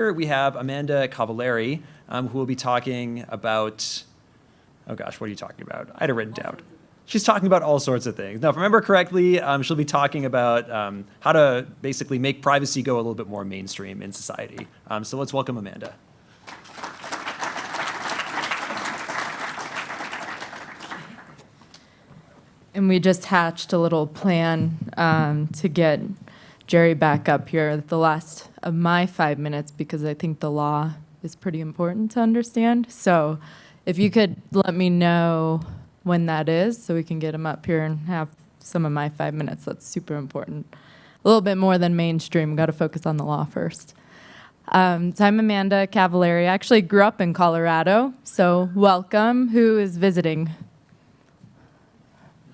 Here we have Amanda Cavallari, um, who will be talking about, oh gosh, what are you talking about? I had it written down. She's talking about all sorts of things. Now, if I remember correctly, um, she'll be talking about um, how to basically make privacy go a little bit more mainstream in society. Um, so let's welcome Amanda. And we just hatched a little plan um, to get Jerry back up here at the last of my five minutes because I think the law is pretty important to understand. So if you could let me know when that is so we can get him up here and have some of my five minutes, that's super important. A little bit more than mainstream, got to focus on the law first. Um, so I'm Amanda Cavallari. I actually grew up in Colorado, so welcome. Who is visiting?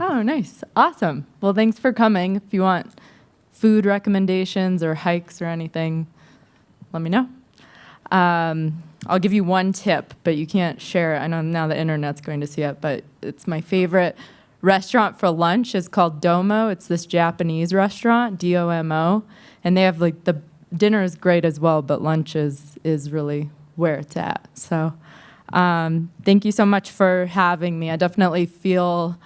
Oh, nice. Awesome. Well, thanks for coming. If you want food recommendations or hikes or anything, let me know. Um, I'll give you one tip, but you can't share it. I know now the internet's going to see it, but it's my favorite restaurant for lunch is called Domo. It's this Japanese restaurant, D-O-M-O, and they have like the dinner is great as well, but lunch is, is really where it's at. So um, thank you so much for having me. I definitely feel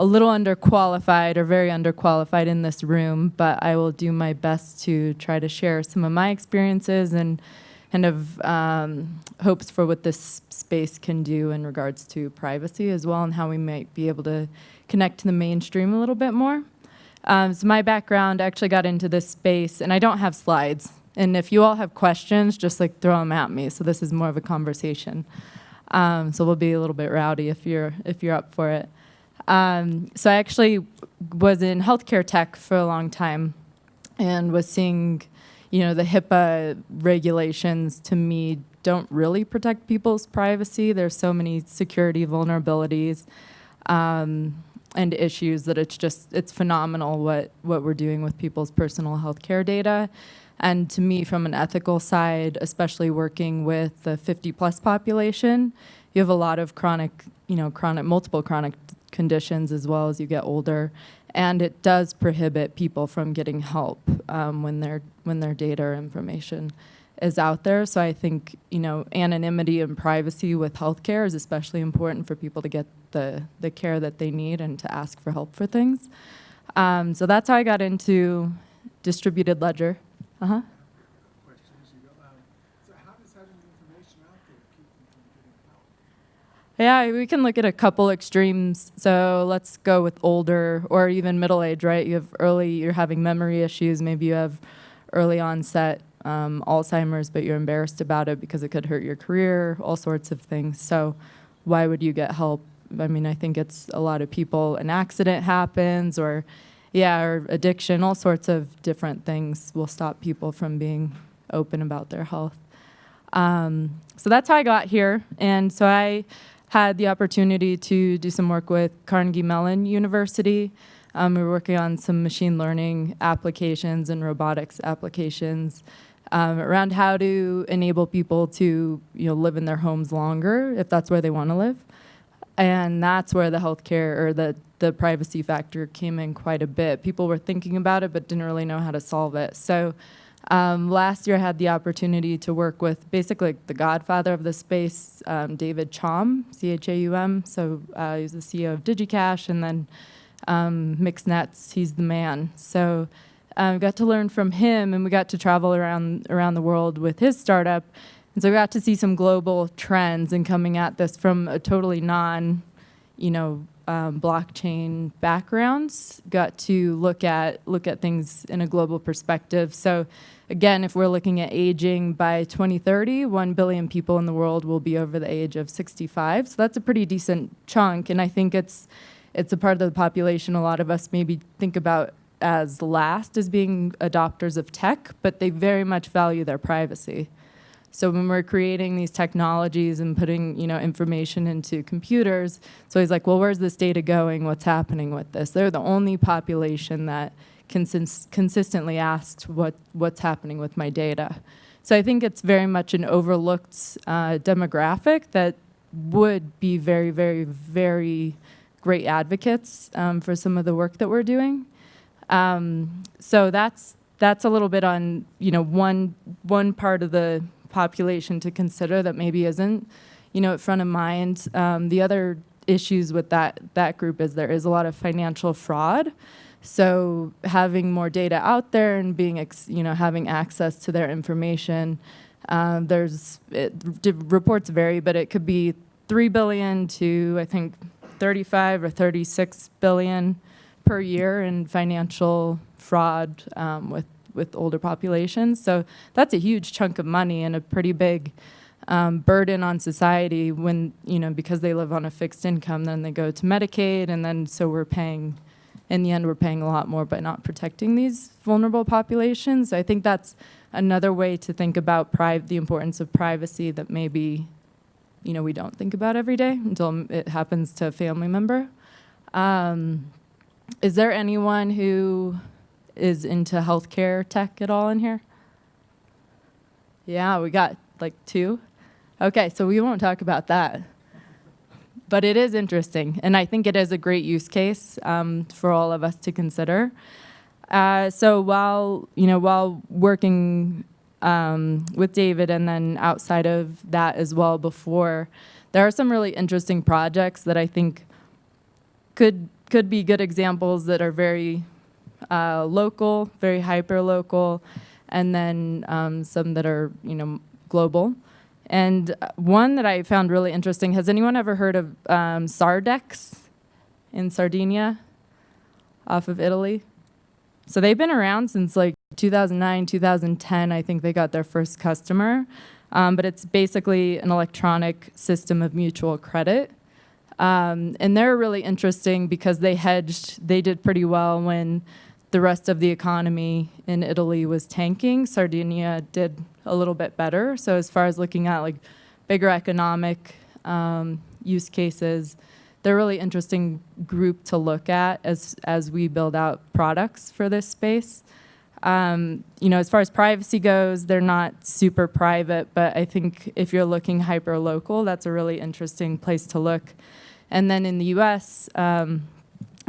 a little underqualified or very underqualified in this room, but I will do my best to try to share some of my experiences and kind of um, hopes for what this space can do in regards to privacy as well and how we might be able to connect to the mainstream a little bit more. Um, so my background, actually got into this space, and I don't have slides. And if you all have questions, just like throw them at me. So this is more of a conversation. Um, so we'll be a little bit rowdy if you're if you're up for it. Um, so I actually was in healthcare tech for a long time and was seeing, you know, the HIPAA regulations to me don't really protect people's privacy. There's so many security vulnerabilities um, and issues that it's just, it's phenomenal what, what we're doing with people's personal healthcare data. And to me, from an ethical side, especially working with the 50 plus population, you have a lot of chronic, you know, chronic, multiple chronic conditions as well as you get older. And it does prohibit people from getting help um, when, their, when their data or information is out there. So I think, you know, anonymity and privacy with healthcare is especially important for people to get the, the care that they need and to ask for help for things. Um, so that's how I got into distributed ledger. Uh-huh. Yeah, we can look at a couple extremes. So let's go with older or even middle age, right? You have early, you're having memory issues. Maybe you have early onset um, Alzheimer's, but you're embarrassed about it because it could hurt your career, all sorts of things. So why would you get help? I mean, I think it's a lot of people, an accident happens or, yeah, or addiction, all sorts of different things will stop people from being open about their health. Um, so that's how I got here. And so I had the opportunity to do some work with Carnegie Mellon University. Um, we were working on some machine learning applications and robotics applications um, around how to enable people to you know, live in their homes longer if that's where they want to live. And that's where the healthcare or the, the privacy factor came in quite a bit. People were thinking about it but didn't really know how to solve it. So um, last year I had the opportunity to work with basically the godfather of the space, um, David Chaum, C-H-A-U-M. So uh, he's the CEO of DigiCash and then um, MixNets, he's the man. So I um, got to learn from him and we got to travel around, around the world with his startup. And so we got to see some global trends and coming at this from a totally non, you know, um, blockchain backgrounds got to look at look at things in a global perspective. So again, if we're looking at aging by 2030, 1 billion people in the world will be over the age of 65. So that's a pretty decent chunk. And I think it's, it's a part of the population a lot of us maybe think about as last as being adopters of tech, but they very much value their privacy. So when we're creating these technologies and putting you know, information into computers, so he's like, well, where's this data going? What's happening with this? They're the only population that consist consistently asks what, what's happening with my data. So I think it's very much an overlooked uh, demographic that would be very, very, very great advocates um, for some of the work that we're doing. Um, so that's that's a little bit on you know one one part of the population to consider that maybe isn't, you know, at front of mind. Um, the other issues with that that group is there is a lot of financial fraud. So having more data out there and being, you know, having access to their information, um, there's it, reports vary, but it could be three billion to I think 35 or 36 billion per year in financial fraud um, with with older populations. So that's a huge chunk of money and a pretty big um, burden on society when you know because they live on a fixed income. Then they go to Medicaid, and then so we're paying. In the end, we're paying a lot more by not protecting these vulnerable populations. I think that's another way to think about the importance of privacy that maybe you know we don't think about every day until it happens to a family member. Um, is there anyone who is into healthcare tech at all in here? Yeah, we got like two. Okay, so we won't talk about that. But it is interesting, and I think it is a great use case um, for all of us to consider. Uh, so while you know, while working um, with David, and then outside of that as well, before there are some really interesting projects that I think could could be good examples that are very uh, local, very hyper local, and then um, some that are you know global. And one that I found really interesting. Has anyone ever heard of um, Sardex in Sardinia, off of Italy? So they've been around since like 2009, 2010. I think they got their first customer. Um, but it's basically an electronic system of mutual credit. Um, and they're really interesting because they hedged, they did pretty well when the rest of the economy in Italy was tanking. Sardinia did a little bit better. So as far as looking at like bigger economic um, use cases, they're a really interesting group to look at as as we build out products for this space. Um, you know, as far as privacy goes, they're not super private, but I think if you're looking hyper local, that's a really interesting place to look. And then in the U.S., um,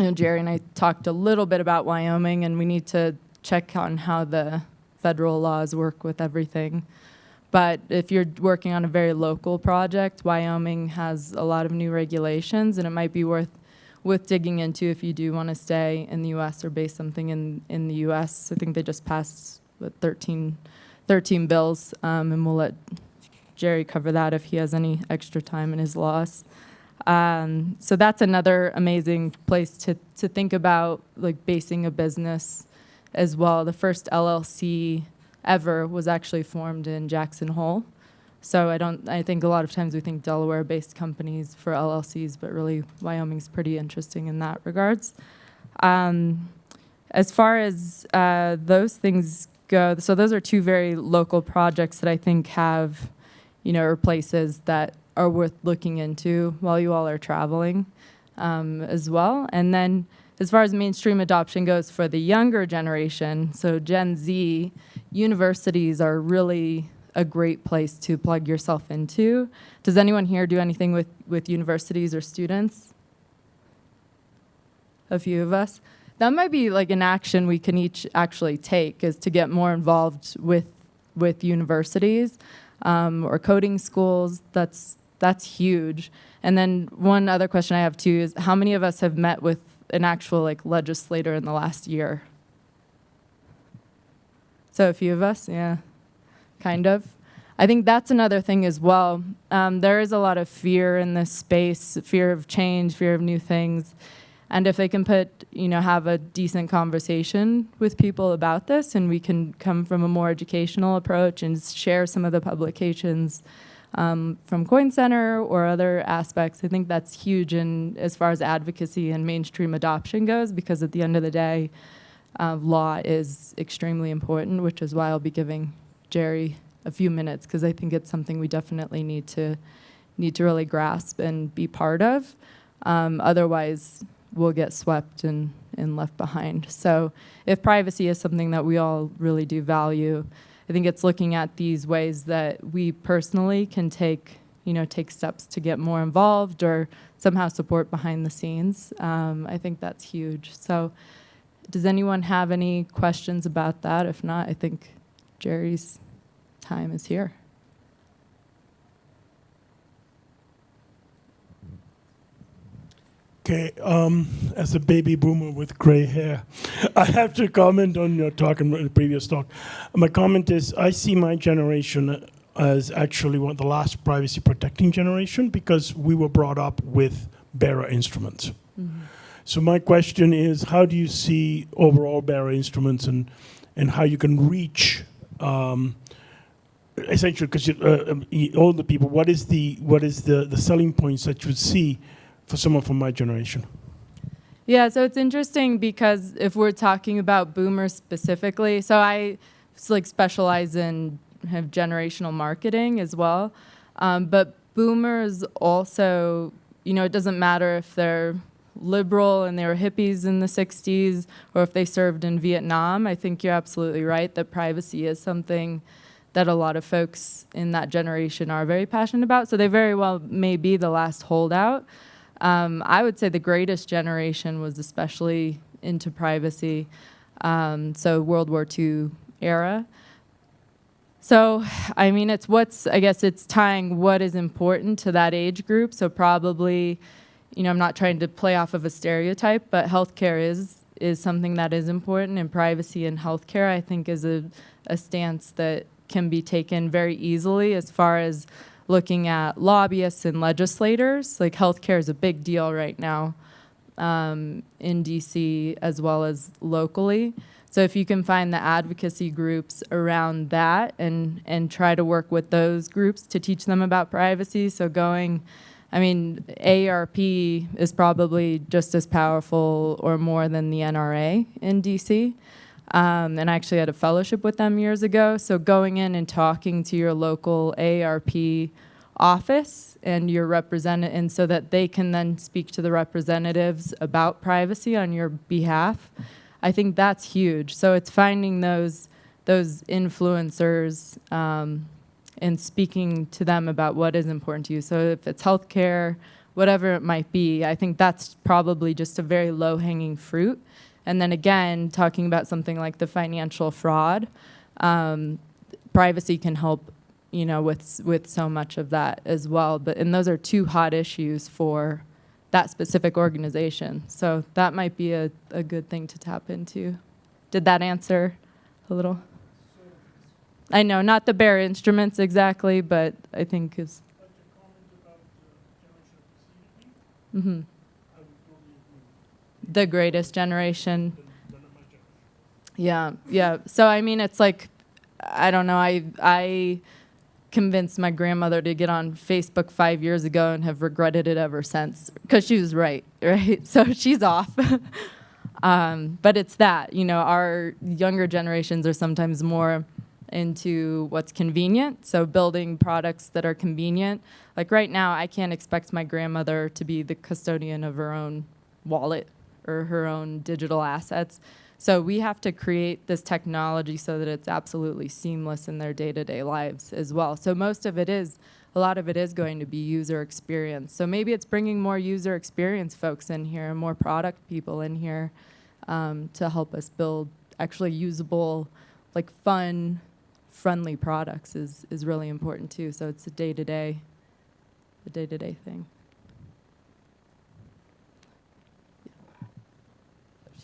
you know, Jerry and I talked a little bit about Wyoming, and we need to check on how the federal laws work with everything. But if you're working on a very local project, Wyoming has a lot of new regulations, and it might be worth with digging into if you do want to stay in the U.S. or base something in in the U.S. I think they just passed what, 13, 13 bills, um, and we'll let Jerry cover that if he has any extra time in his loss. Um, so that's another amazing place to to think about like basing a business as well. The first LLC ever was actually formed in Jackson Hole. So I don't. I think a lot of times we think Delaware-based companies for LLCs, but really Wyoming's pretty interesting in that regards. Um, as far as uh, those things go, so those are two very local projects that I think have, you know, or places that are worth looking into while you all are traveling um, as well. And then as far as mainstream adoption goes for the younger generation, so Gen Z, universities are really a great place to plug yourself into. Does anyone here do anything with, with universities or students? A few of us. That might be like an action we can each actually take is to get more involved with with universities um, or coding schools. That's that's huge. And then one other question I have too is how many of us have met with an actual like legislator in the last year? So a few of us, yeah, kind of. I think that's another thing as well. Um, there is a lot of fear in this space, fear of change, fear of new things. And if they can put, you know, have a decent conversation with people about this and we can come from a more educational approach and share some of the publications um, from Coin Center or other aspects, I think that's huge in as far as advocacy and mainstream adoption goes because at the end of the day, uh, law is extremely important, which is why I'll be giving Jerry a few minutes because I think it's something we definitely need to need to really grasp and be part of. Um, otherwise, we'll get swept and, and left behind. So if privacy is something that we all really do value, I think it's looking at these ways that we personally can take, you know, take steps to get more involved or somehow support behind the scenes. Um, I think that's huge. So does anyone have any questions about that? If not, I think Jerry's time is here. Okay, um, as a baby boomer with gray hair, I have to comment on your talk and the previous talk. My comment is I see my generation as actually one of the last privacy protecting generation because we were brought up with bearer instruments. So my question is, how do you see overall bearer instruments and, and how you can reach um, essentially because uh, um, older people, what is the what is the, the selling points that you would see for someone from my generation? Yeah, so it's interesting because if we're talking about boomers specifically, so I like specialize in have generational marketing as well, um, but boomers also, you know, it doesn't matter if they're liberal and they were hippies in the 60s or if they served in Vietnam. I think you're absolutely right that privacy is something that a lot of folks in that generation are very passionate about. So they very well may be the last holdout. Um, I would say the greatest generation was especially into privacy. Um, so World War II era. So, I mean, it's what's, I guess it's tying what is important to that age group. So probably, you know, I'm not trying to play off of a stereotype, but healthcare is is something that is important, and privacy in healthcare, I think, is a, a stance that can be taken very easily as far as looking at lobbyists and legislators. Like healthcare is a big deal right now um, in DC as well as locally. So if you can find the advocacy groups around that and and try to work with those groups to teach them about privacy. So going, I mean, AARP is probably just as powerful or more than the NRA in DC. Um, and I actually had a fellowship with them years ago. So going in and talking to your local AARP office and your representative, and so that they can then speak to the representatives about privacy on your behalf. I think that's huge. So it's finding those those influencers um, and speaking to them about what is important to you. So if it's healthcare, whatever it might be, I think that's probably just a very low hanging fruit. And then again, talking about something like the financial fraud, um, privacy can help, you know, with with so much of that as well. But and those are two hot issues for that specific organization. So that might be a, a good thing to tap into. Did that answer a little? I know, not the bare instruments exactly, but I think is. hmm The greatest generation. Yeah, yeah. So I mean, it's like, I don't know. I I convinced my grandmother to get on Facebook five years ago and have regretted it ever since because she was right, right? So she's off. um, but it's that, you know, our younger generations are sometimes more into what's convenient. So building products that are convenient. Like right now, I can't expect my grandmother to be the custodian of her own wallet or her own digital assets. So we have to create this technology so that it's absolutely seamless in their day-to-day lives as well. So most of it is, a lot of it is going to be user experience. So maybe it's bringing more user experience folks in here, and more product people in here um, to help us build actually usable, like fun, friendly products is, is really important too. So it's a day-to-day, the day-to-day thing.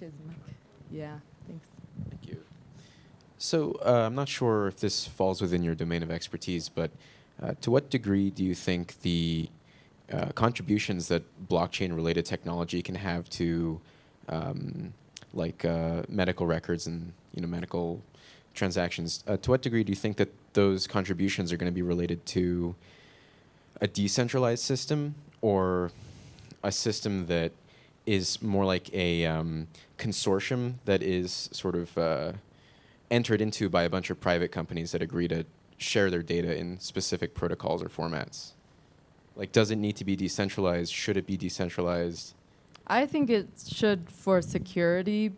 A mic. Yeah, thanks. Thank you. So uh, I'm not sure if this falls within your domain of expertise, but uh, to what degree do you think the uh, contributions that blockchain-related technology can have to, um, like uh, medical records and you know medical transactions, uh, to what degree do you think that those contributions are going to be related to a decentralized system or a system that is more like a um, consortium that is sort of uh, entered into by a bunch of private companies that agree to share their data in specific protocols or formats? Like, does it need to be decentralized? Should it be decentralized? I think it should for security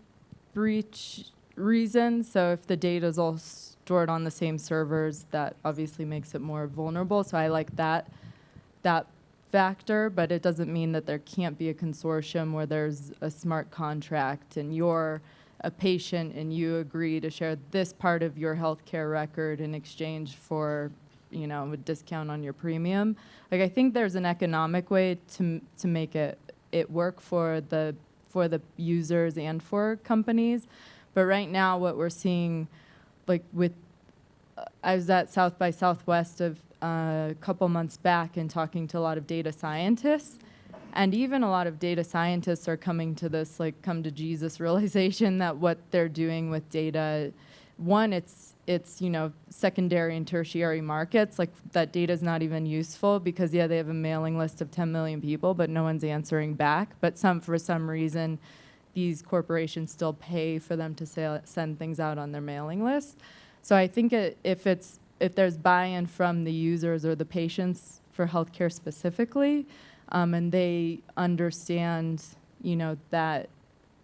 breach reasons. So if the data is all stored on the same servers, that obviously makes it more vulnerable. So I like that that factor, but it doesn't mean that there can't be a consortium where there's a smart contract and you're a patient and you agree to share this part of your healthcare record in exchange for you know a discount on your premium like i think there's an economic way to to make it it work for the for the users and for companies. But right now, what we're seeing, like with, uh, I was at South by Southwest of a couple months back and talking to a lot of data scientists, and even a lot of data scientists are coming to this like come to Jesus realization that what they're doing with data, one, it's it's you know secondary and tertiary markets like that data is not even useful because yeah they have a mailing list of 10 million people but no one's answering back. But some for some reason these corporations still pay for them to send things out on their mailing list. So i think it, if it's if there's buy-in from the users or the patients for healthcare specifically um, and they understand you know that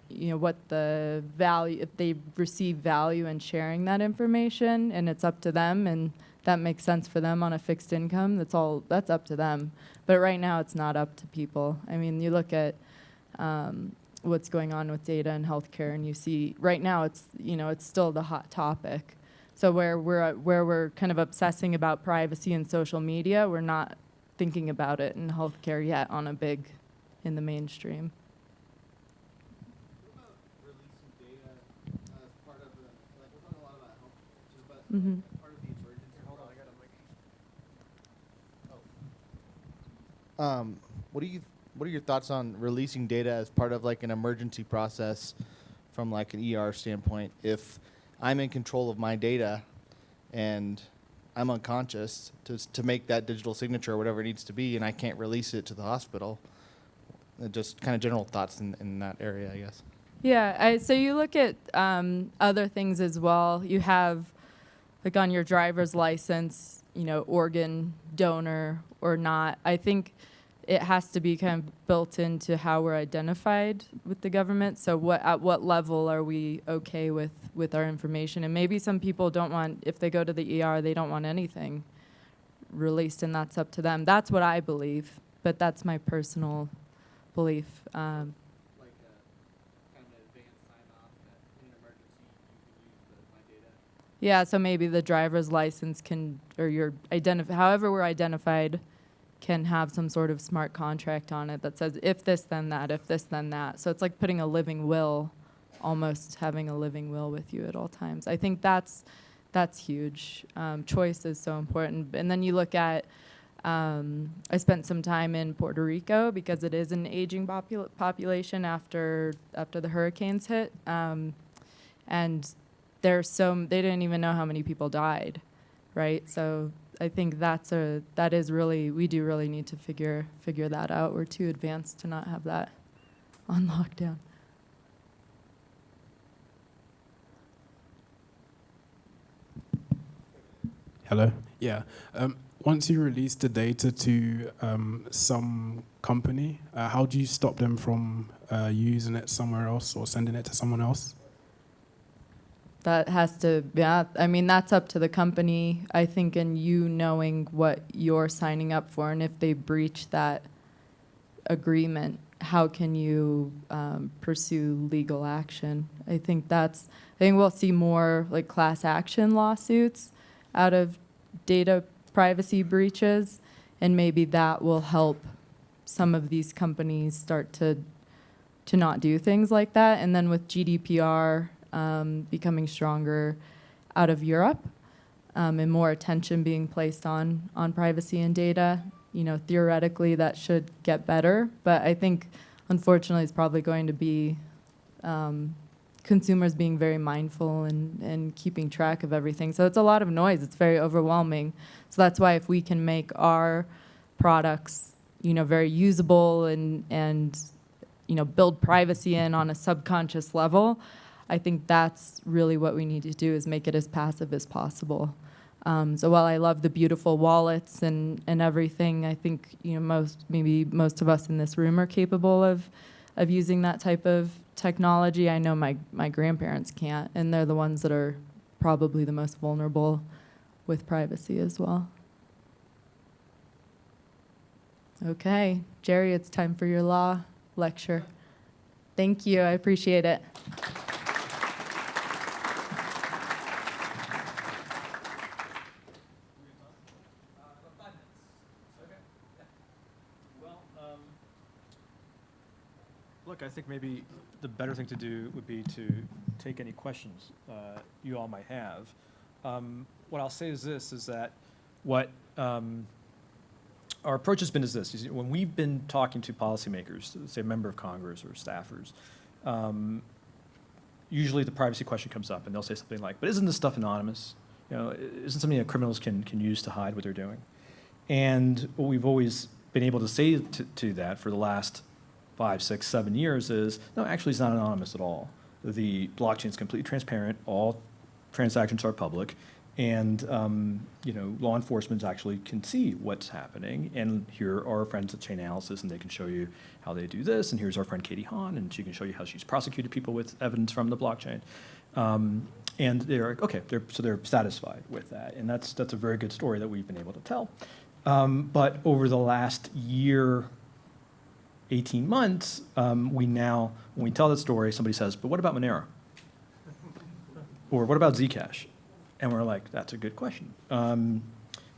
you know what the value if they receive value in sharing that information and it's up to them and that makes sense for them on a fixed income that's all that's up to them. But right now it's not up to people. I mean you look at um, what's going on with data and healthcare and you see right now it's you know it's still the hot topic so where we're where we're kind of obsessing about privacy and social media we're not thinking about it in healthcare yet on a big in the mainstream releasing data as part of the, like, we're talking a lot about health, just but as part of the emergency. Hold on, I got a mic. Um, what do you, what are your thoughts on releasing data as part of like an emergency process from like an ER standpoint? If I'm in control of my data and I'm unconscious to, to make that digital signature or whatever it needs to be, and I can't release it to the hospital, uh, just kind of general thoughts in, in that area, I guess. Yeah, I, so you look at um, other things as well. You have, like on your driver's license, you know, organ donor or not. I think it has to be kind of built into how we're identified with the government. So what at what level are we okay with with our information? And maybe some people don't want if they go to the ER, they don't want anything released, and that's up to them. That's what I believe, but that's my personal belief. Um, like a kind of advanced sign off that in an emergency you can use the, my data. Yeah, so maybe the driver's license can, or your identif, however we're identified, can have some sort of smart contract on it that says if this then that, if this then that. So it's like putting a living will, almost having a living will with you at all times. I think that's that's huge. Um, choice is so important. And then you look at. Um, I spent some time in Puerto Rico because it is an aging popul- population after after the hurricanes hit, um, and there's so they didn't even know how many people died, right? So I think that's a that is really we do really need to figure figure that out. We're too advanced to not have that on lockdown. Hello. Yeah. Um, once you release the data to um, some company, uh, how do you stop them from uh, using it somewhere else or sending it to someone else? That has to yeah. I mean that's up to the company. I think and you knowing what you're signing up for and if they breach that agreement, how can you um, pursue legal action? I think that's. I think we'll see more like class action lawsuits out of data privacy breaches, and maybe that will help some of these companies start to to not do things like that. And then with GDPR um, becoming stronger out of Europe um, and more attention being placed on on privacy and data, you know, theoretically that should get better. But I think, unfortunately, it's probably going to be um, consumers being very mindful and, and keeping track of everything. So it's a lot of noise. It's very overwhelming. So that's why if we can make our products, you know, very usable and and you know build privacy in on a subconscious level, I think that's really what we need to do is make it as passive as possible. Um, so while I love the beautiful wallets and, and everything, I think you know most maybe most of us in this room are capable of of using that type of technology. I know my my grandparents can't, and they're the ones that are probably the most vulnerable with privacy as well. Okay, Jerry, it's time for your law lecture. Thank you. I appreciate it. Look, I think maybe the better thing to do would be to take any questions uh, you all might have. Um, What I'll say is this, is that what um, our approach has been is this, is when we've been talking to policymakers, say a member of Congress or staffers, um, usually the privacy question comes up and they'll say something like, but isn't this stuff anonymous? You know, isn't something that criminals can, can use to hide what they're doing? And what we've always been able to say to, to that for the last five, six, seven years is, no, actually it's not anonymous at all. The blockchain is completely transparent, all transactions are public, and, um, you know, law enforcement actually can see what's happening. And here are our friends at Chainalysis, and they can show you how they do this, and here's our friend Katie Haun, and she can show you how she's prosecuted people with evidence from the blockchain. Um, and they're, like, okay, they're, so they're satisfied with that, and that's, that's a very good story that we've been able to tell. Um, but over the last year, 18 months, um, we now, when we tell that story, somebody says, but what about Monero? Or what about Zcash? And we're like, that's a good question. Um,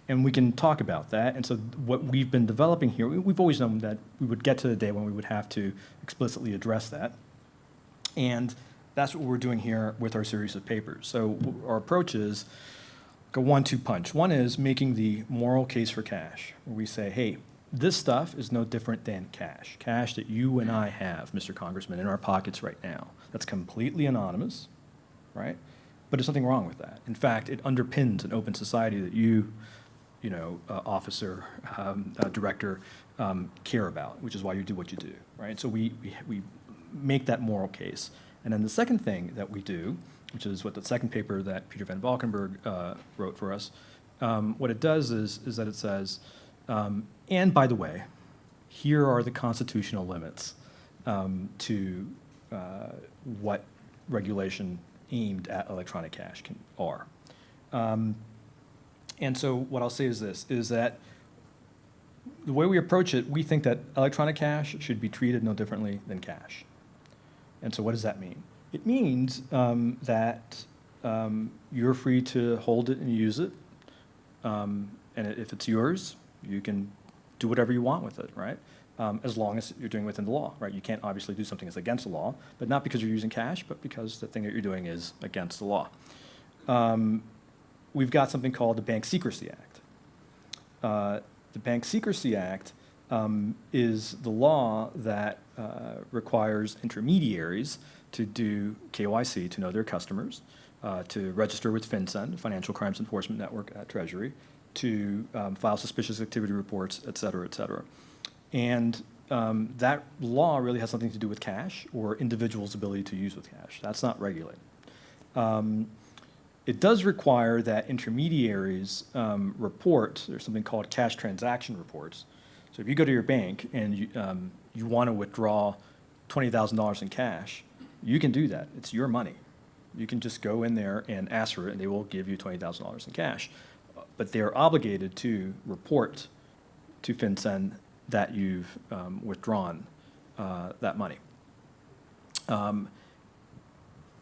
and we can talk about that. And so what we've been developing here, we- we've always known that we would get to the day when we would have to explicitly address that. And that's what we're doing here with our series of papers. So our approach is a one-two punch. One is making the moral case for cash, where we say, hey, this stuff is no different than cash. Cash that you and I have, Mr. Congressman, in our pockets right now. That's completely anonymous, right? But there's nothing wrong with that. In fact, it underpins an open society that you, you know, uh, officer, um, uh, director, um, care about, which is why you do what you do, right? So we, we, we make that moral case. And then the second thing that we do, which is what the second paper that Peter Van Valkenburgh uh, wrote for us, um, what it does is, is that it says, um, and by the way, here are the constitutional limits um, to uh, what regulation aimed at electronic cash can, are. Um, and so what I'll say is this, is that the way we approach it, we think that electronic cash should be treated no differently than cash. And so what does that mean? It means um, that um, you're free to hold it and use it. Um, and if it's yours, you can do whatever you want with it, right? Um, as long as you're doing within the law, right? You can't obviously do something that's against the law, but not because you're using cash, but because the thing that you're doing is against the law. Um, we've got something called the Bank Secrecy Act. Uh, the Bank Secrecy Act um, is the law that uh, requires intermediaries to do KYC, to know their customers, uh, to register with FinCEN, Financial Crimes Enforcement Network at Treasury, to um, file suspicious activity reports, et cetera, et cetera. And um, that law really has something to do with cash or individuals' ability to use with cash. That's not regulated. Um, it does require that intermediaries um, report, there's something called cash transaction reports. So if you go to your bank and you, um, you want to withdraw $20,000 in cash, you can do that. It's your money. You can just go in there and ask for it, and they will give you $20,000 in cash. But they're obligated to report to FinCEN that you've um, withdrawn uh, that money. Um,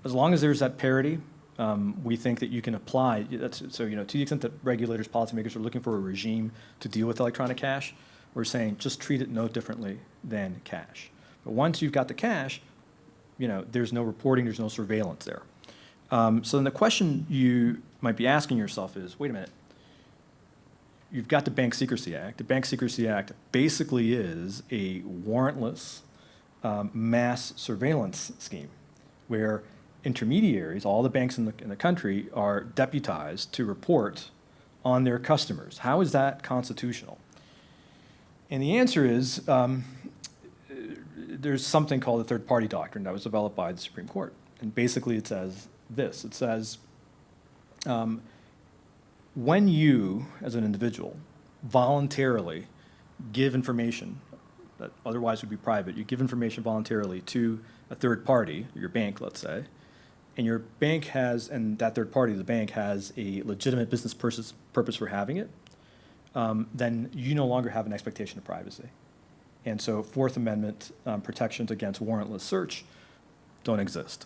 as long as there's that parity, um, we think that you can apply, so, you know, to the extent that regulators, policymakers are looking for a regime to deal with electronic cash, we're saying just treat it no differently than cash. But once you've got the cash, you know, there's no reporting, there's no surveillance there. Um, so then the question you might be asking yourself is, wait a minute, you've got the Bank Secrecy Act. The Bank Secrecy Act basically is a warrantless um, mass surveillance scheme where intermediaries, all the banks in the, in the country, are deputized to report on their customers. How is that constitutional? And the answer is um, there's something called the third party doctrine that was developed by the Supreme Court. And basically it says this it says, um, when you, as an individual, voluntarily give information that otherwise would be private, you give information voluntarily to a third party, your bank, let's say, and your bank has, and that third party, the bank, has a legitimate business purpose, for having it, um, then you no longer have an expectation of privacy. And so Fourth Amendment um, protections against warrantless search don't exist.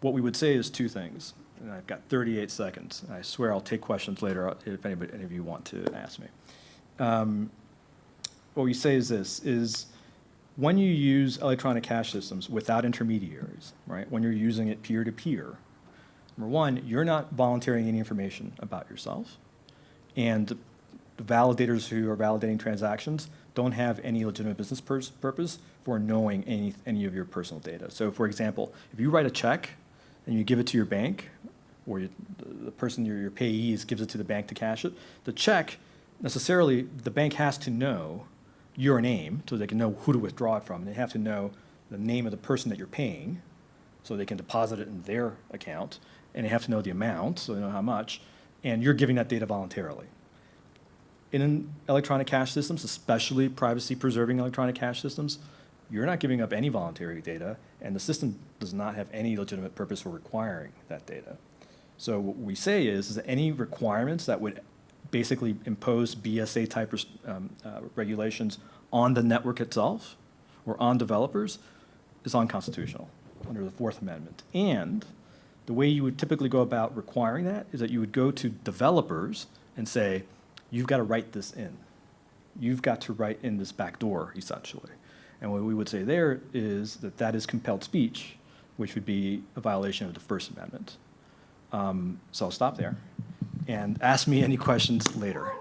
What we would say is two things, and I've got 38 seconds. I swear I'll take questions later if anybody, any of you want to ask me. Um, what we say is this, is when you use electronic cash systems without intermediaries, right, when you're using it peer-to-peer, number one, you're not volunteering any information about yourself. And the validators who are validating transactions don't have any legitimate business purpose for knowing any, any of your personal data. So for example, if you write a check and you give it to your bank, or you, the- person, your, your payees gives it to the bank to cash it, the check, necessarily, the bank has to know your name, so they can know who to withdraw it from. They have to know the name of the person that you're paying, so they can deposit it in their account, and they have to know the amount, so they know how much, and you're giving that data voluntarily. In electronic cash systems, especially privacy-preserving electronic cash systems, you're not giving up any voluntary data, and the system does not have any legitimate purpose for requiring that data. So what we say is, is that any requirements that would basically impose BSA-type um, uh, regulations on the network itself or on developers is unconstitutional under the Fourth Amendment. And the way you would typically go about requiring that is that you would go to developers and say, you've got to write this in. You've got to write in this back door, essentially. And what we would say there is that that is compelled speech, which would be a violation of the First Amendment. Um, so I'll stop there and ask me any questions later.